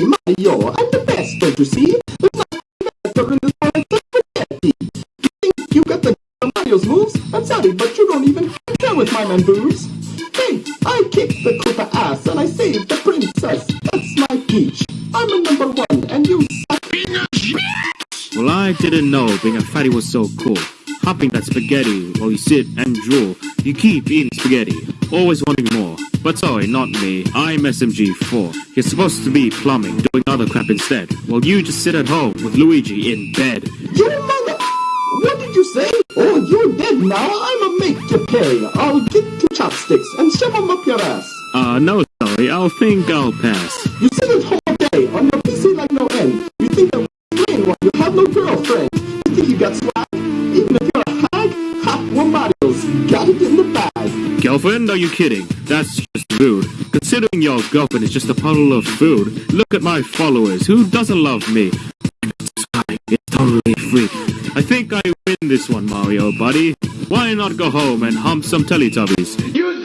Mario. I'm the best, don't you see? There's better in this except spaghetti. You think you got the Mario's moves? I'm sorry, but you don't even care with my boobs. Hey, I kicked the Koopa ass and I saved the princess. That's my peach. I'm a number one and you suck. Well, I didn't know being a fatty was so cool. Hopping that spaghetti while you sit and drool. You keep eating spaghetti, always wanting more. But sorry, not me. I'm SMG4. You're supposed to be plumbing, doing other crap instead, while you just sit at home with Luigi in bed. You mother... What did you say? Oh, you're dead now. I'ma make you pay. I'll get two chopsticks and shove 'em up your ass. Uh, no, sorry, I'll think I'll pass. You sit at home all day on your PC like no end. You think I'm playing while you have no girlfriend. You think you got Girlfriend, are you kidding? That's just rude. Considering your girlfriend is just a puddle of food. Look at my followers. Who doesn't love me? It's totally free. I think I win this one, Mario, buddy. Why not go home and hump some Teletubbies? You